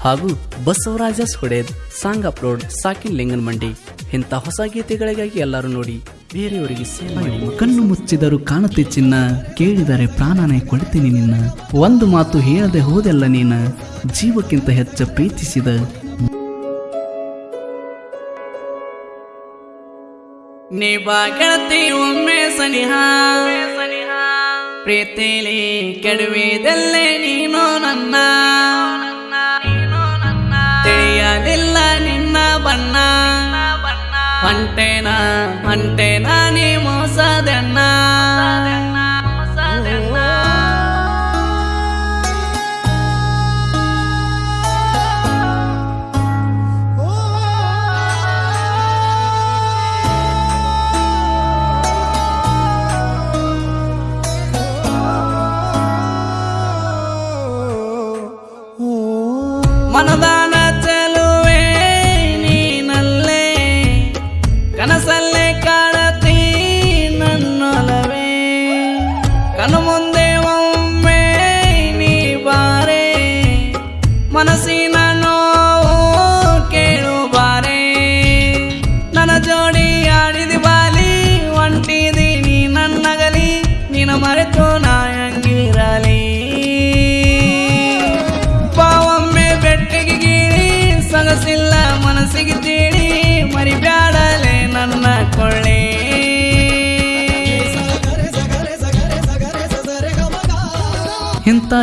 ಹಾಗೂ ಬಸವರಾಜಸ್ ಹೊಡೆದ್ song upload ಸಾಕಿನ್ ಲಿಂಗನ್ ಮಂಡಿ. ಇಂಥ ಹೊಸ ಗೀತೆಗಳಿಗಾಗಿ ಎಲ್ಲರೂ ನೋಡಿ ಬೇರೆಯವರಿಗೆ ಕಣ್ಣು ಮುಚ್ಚಿದರು ಕಾಣುತ್ತೆ ಚಿನ್ನ. ಕೇಳಿದರೆ ಪ್ರಾಣನೇ ಕೊಡ್ತೀನಿ ನಿನ್ನ. ಒಂದು ಮಾತು ಹೇಳದೆ ಹೋದೆಲ್ಲ ನೀನ. ಜೀವಕ್ಕಿಂತ ಹೆಚ್ಚು ಪ್ರೀತಿಸಿದ ನೀ ಬಾ ಗೆಳತಿ ಒಮ್ಮೆ ಸನಿಹ. ಪ್ರೀತಿಲಿ ಕೆಡವಿದಲ್ಲೇ ನೀನು ನನ್ನ. cần tên anh ensina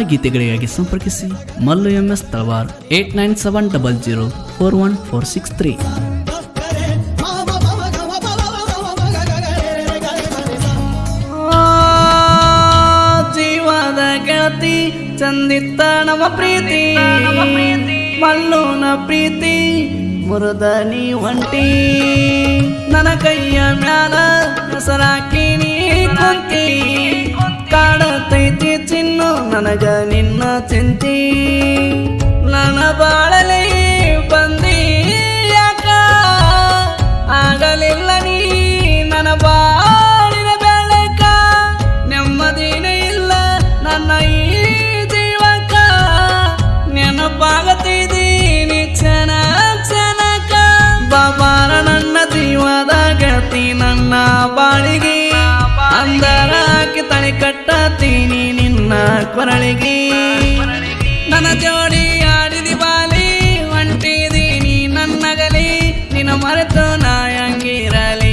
ಗೀತೆಗಳಿಗಾಗಿ ಸಂಪರ್ಕಿಸಿ Mallu M S Talawar eight nine seven double zero four one four six three. ಜೀವದ ಗೆಳತಿ, ಚಂದಿತ್ತ ನಮ್ಮ ಪ್ರೀತಿ, ಮಲ್ಲುನ ಪ್ರೀತಿ ಮುರದ ನೀ ಹೊಂಟಿ ನನ್ನ ಕೈಯ ಮ್ಯಾಲ ಹೆಸರಾಕಿ ನೀ ಕುಂತಿ ಕಾಡತೈತಿ ಚಿನ್ನು ನನಗ ನಿನ್ನ ಚಿಂತಿ. ನನ್ನ ಬಾಳಲಿ ಬಂದಿ ಯಾಕ? ಆಗಲಿಲ್ಲ ನೀ ನನ್ನ ಬಾಳಿನ ಬೆಳಕ. ನೆಮ್ಮದಿನೇ ಇಲ್ಲ ನನ್ನ ಈ ಜೀವಕ. ನೆನಪಾಗತಿದ್ದೀನಿ ಕ್ಷಣ ಕ್ಷಣಕ. ಬಾಬಾರ ನನ್ನ ಜೀವದ ಗತಿ ನನ್ನ ಬಾಳಿಗೆ. ಅಂದರ ಹಾಕಿ ತಳಿ ಕಟ್ಟತೀನಿ ನಿನ್ನ ಕೊರಳಿಗೆ. ನನ್ನ ಜೋಡಿ ಆಡಿದಿ ಬಾಲಿ ಹೊಂಟಿದೀನಿ ನನ್ನಗಲಿ ನಿನ್ನ ಮರೆತು ನಾಯಂಗಿರಲಿ.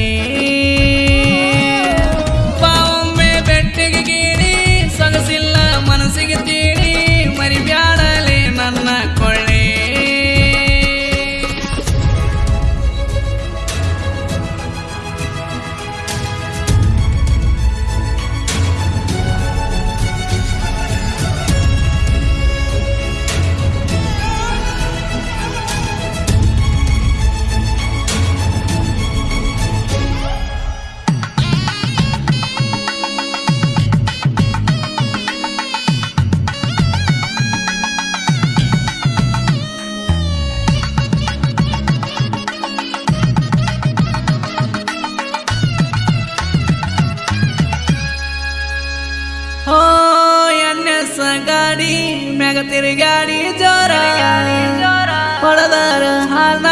ಮ್ಯಾಗ ಜೋರಾ. ಹೊಡೆದಾರ ಹಾಲ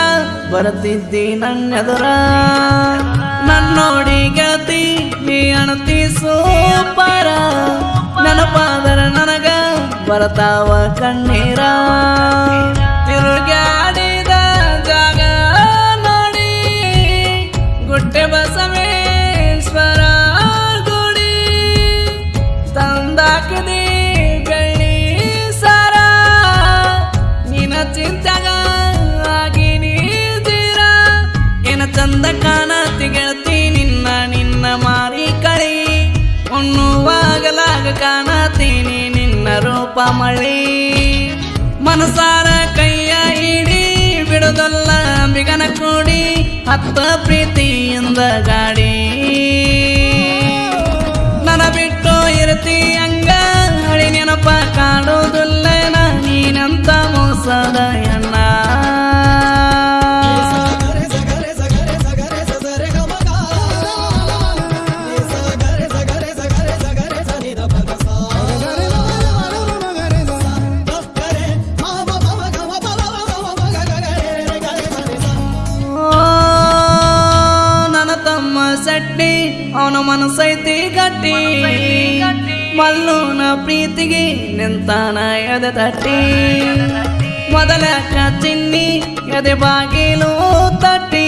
ಬರುತ್ತಿದ್ದಿ ನನ್ನೆದುರ. ನನ್ನೋಡಿ ಗತಿ ನೀ ಅಣತಿ ಸೂಪರ. ನೆನಪಾದರ ನನಗ ಬರತಾವ ಕಣ್ಣೀರ. ತಿರುಗಾಡಿದ ಕಾಣತೀನಿ ನಿನ್ನ ರೂಪ ಮಳಿ. ಮನಸಾರ ಕೈಯ ಹಿಡಿ ಬಿಡುದಲ್ಲ ಮಿಗನ ಕೂಡಿ ಹತ್ತ ಪ್ರೀತಿಯಿಂದ ಗಾಡಿ. ಮನಸೈತಿ ಗಟ್ಟಿ. ಮಲ್ಲೂನ ಪ್ರೀತಿಗೆ ನಿಂತಾನ ಎದೆ ತಟ್ಟಿ. ಮೊದಲ ಚಿನ್ನಿ ಎದೆ ಬಾಗಿಲು ತಟ್ಟಿ.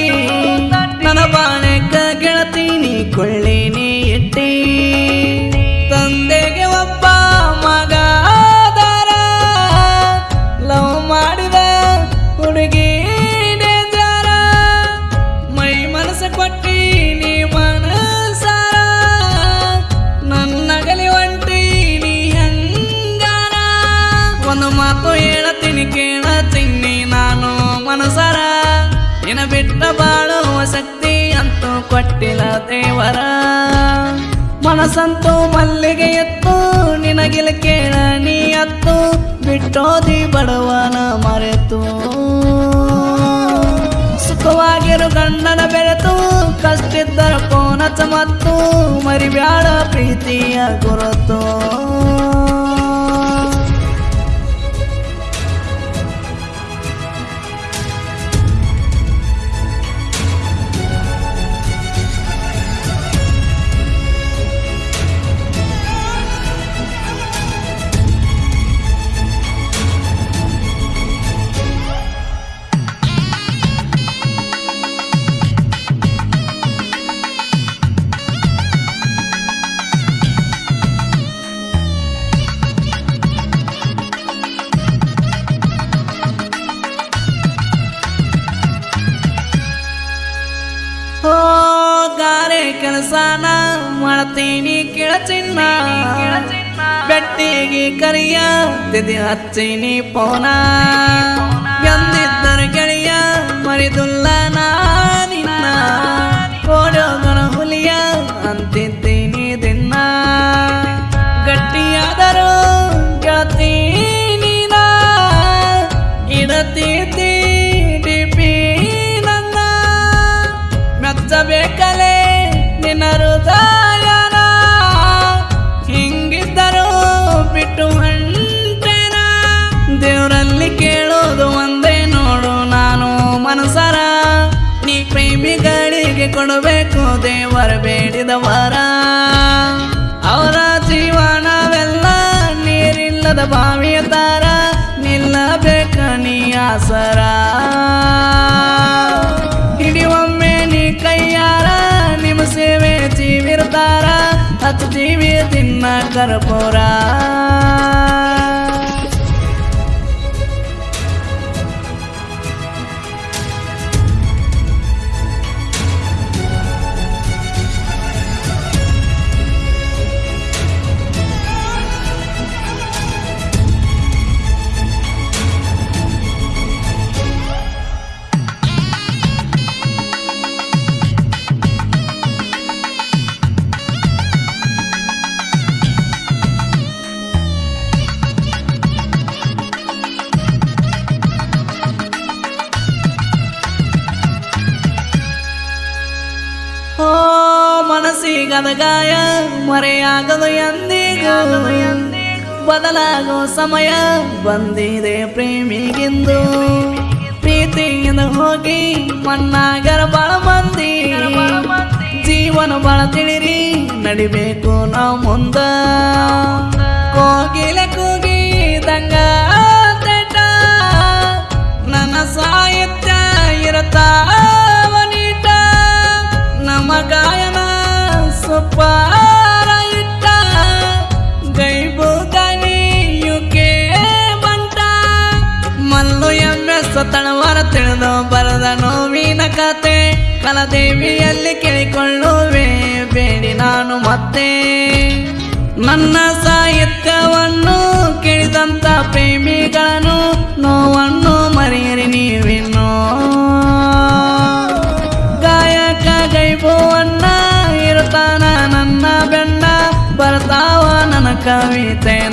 ದೇವರ. ಮನಸ್ಸಂತೂ ಮಲ್ಲಿಗೆ ಎತ್ತು, ನಿನಗಿಲ ಕೇಳ ನೀ ಅತ್ತು, ಬಿಟ್ಟೋದಿ ಬಡವನ ಮರೆತು. ಸುಖವಾಗಿರು ಗಂಡನ ಬೆರೆತು, ಕಷ್ಟಿದ್ದರ ಕೋನ ಚಮತ್ತು ಮರಿಬ್ಯಾಡ ಪ್ರೀತಿಯ ಗುರುತು ಮಾಡ್ತೀನಿ ಕೇಳಚಿನ್ನ. ಬೆಟ್ಟಿಗೆ ಕರಿಯ ತಿದಿ ಹಚ್ಚಿನಿ ಪೋನ. ಎಂದಿದ್ದರು ಗೆಳೆಯ ಮರಿದುಲ್ಲ ನಿನ್ನ. ಕೋಡೋಗನ ಹುಲಿಯ ಅಂತಿದ್ದೀನಿ ಕೊಡಬೇಕು ದೇವರ ಬೇಡಿದ ವರ. ಅವರ ಜೀವನವೆಲ್ಲ ನೀರಿಲ್ಲದ ಬಾವಿಯ ತಾರ ನಿಲ್ಲಬೇಕ ನೀ ಆಸರ. ಹಿಡಿಯೊಮ್ಮೆ ನೀ ಕೈಯಾರ, ನಿಮ್ಮ ಸೇವೆ ಜೀವಿರ್ತಾರ ಹತ್ತು ಜೀವಿ ತಿನ್ನ ಕರ್ಪೂರ. ಮನಸ್ಸಿಗದ ಗಾಯ, ಮರೆಯಾಗದು ಎಂದಿಗೂ. ಬದಲಾಗೋ ಸಮಯ ಬಂದಿದೆ ಪ್ರೇಮಿಗಿಂದು. ಪ್ರೀತಿಯಿಂದ ಹೋಗಿ ಮಣ್ಣಾಗರ ಬಾಳ ಮಂದಿ. ಜೀವನ ಬಾಳ ತಿಳಿರಿ, ನಡಿಬೇಕು ನಾ ಮುಂದ. ಕೋಗಿಲೆ ಕೂಗಿ ದಂಗ ನನ್ನ ಸಾಹಿತ್ಯ ಇರುತ್ತ ನೀಟ. ಯುಕೆ ಬಂಟ ಮಲ್ಲು ತಳವಾರ ತಿಳಿದು ಬರದ ನೋವಿನ ಕತೆ. ಕಲದೇವಿಯಲ್ಲಿ ಕೇಳಿಕೊಳ್ಳುವೆ, ಬೇಡಿ ನಾನು ಮತ್ತೆ. ನನ್ನ ಸಾಹಿತ್ಯವನ್ನು ಕೇಳಿದಂತ ಪ್ರೇಮಿಗಳನ್ನು कविते